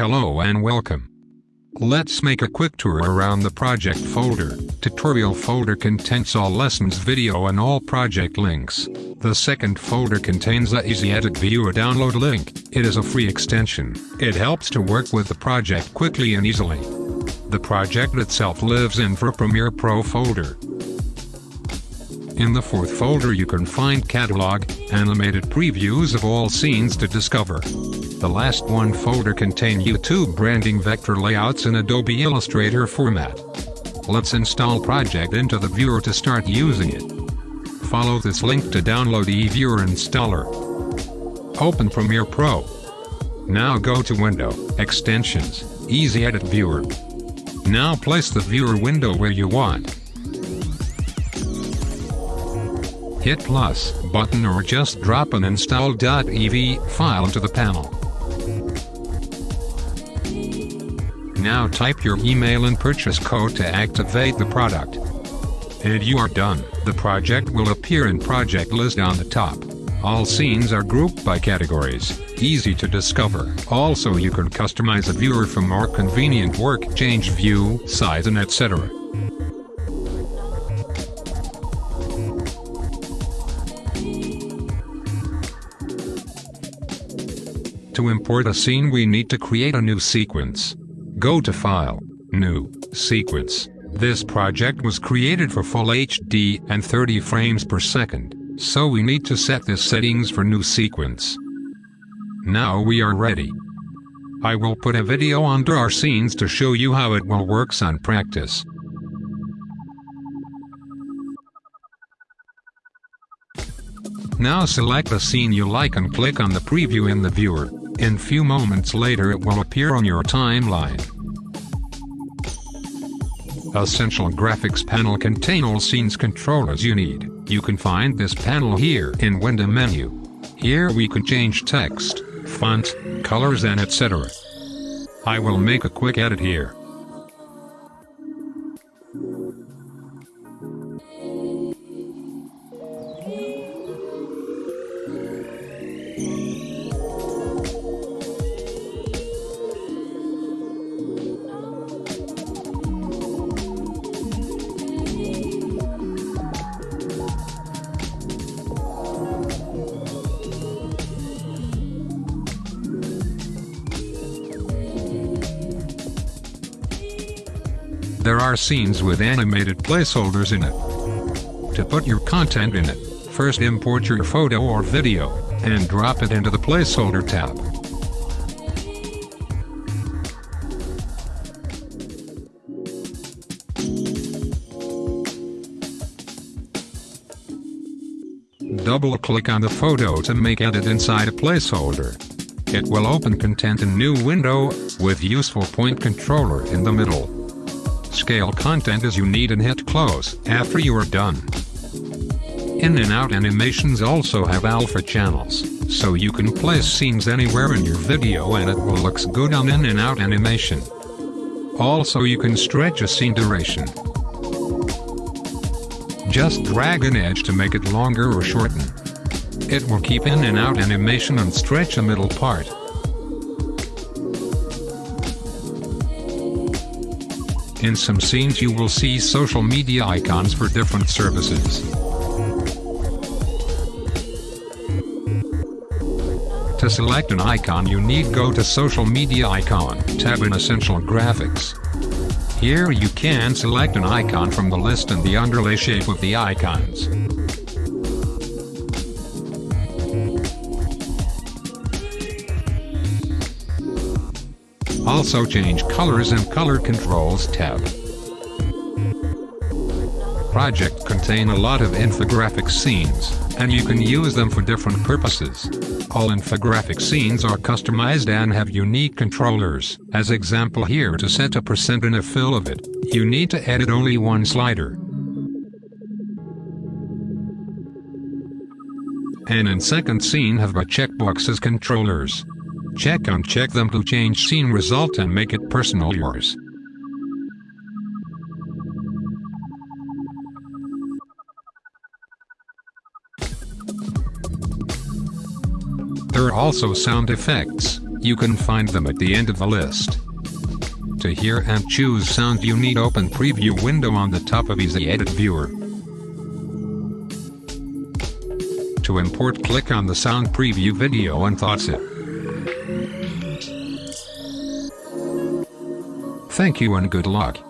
Hello and welcome. Let's make a quick tour around the project folder. Tutorial folder contains all lessons video and all project links. The second folder contains the Easy Edit Viewer download link. It is a free extension. It helps to work with the project quickly and easily. The project itself lives in for Premiere Pro folder. In the fourth folder you can find catalog, animated previews of all scenes to discover. The last one folder contain YouTube branding vector layouts in Adobe Illustrator format. Let's install project into the viewer to start using it. Follow this link to download eViewer installer. Open Premiere Pro. Now go to Window, Extensions, Easy Edit Viewer. Now place the viewer window where you want. Hit plus button or just drop an install.ev file into the panel. Now type your email and purchase code to activate the product. And you are done. The project will appear in project list on the top. All scenes are grouped by categories, easy to discover. Also you can customize a viewer for more convenient work, change view, size and etc. To import a scene we need to create a new sequence. Go to File, New, Sequence. This project was created for Full HD and 30 frames per second, so we need to set the settings for new sequence. Now we are ready. I will put a video under our scenes to show you how it will works on practice. Now select the scene you like and click on the preview in the viewer. In few moments later it will appear on your timeline. Essential Graphics panel contain all scenes controllers you need. You can find this panel here in Window menu. Here we can change text, font, colors and etc. I will make a quick edit here. There are scenes with animated placeholders in it. To put your content in it, first import your photo or video, and drop it into the placeholder tab. Double-click on the photo to make edit inside a placeholder. It will open content in new window, with useful point controller in the middle. Scale content as you need and hit close after you are done. In and out animations also have alpha channels, so you can place scenes anywhere in your video and it will looks good on in and out animation. Also you can stretch a scene duration. Just drag an edge to make it longer or shorten. It will keep in and out animation and stretch a middle part. In some scenes you will see social media icons for different services. To select an icon you need go to Social Media Icon tab in Essential Graphics. Here you can select an icon from the list and the underlay shape of the icons. Also change colors and color controls tab. Project contain a lot of infographic scenes, and you can use them for different purposes. All infographic scenes are customized and have unique controllers. As example here to set a percent and a fill of it, you need to edit only one slider. And in second scene have a checkbox as controllers. Check uncheck them to change scene result and make it personal yours. There are also sound effects. You can find them at the end of the list. To hear and choose sound you need open preview window on the top of Easy Edit Viewer. To import click on the sound preview video and thoughts it. Thank you and good luck.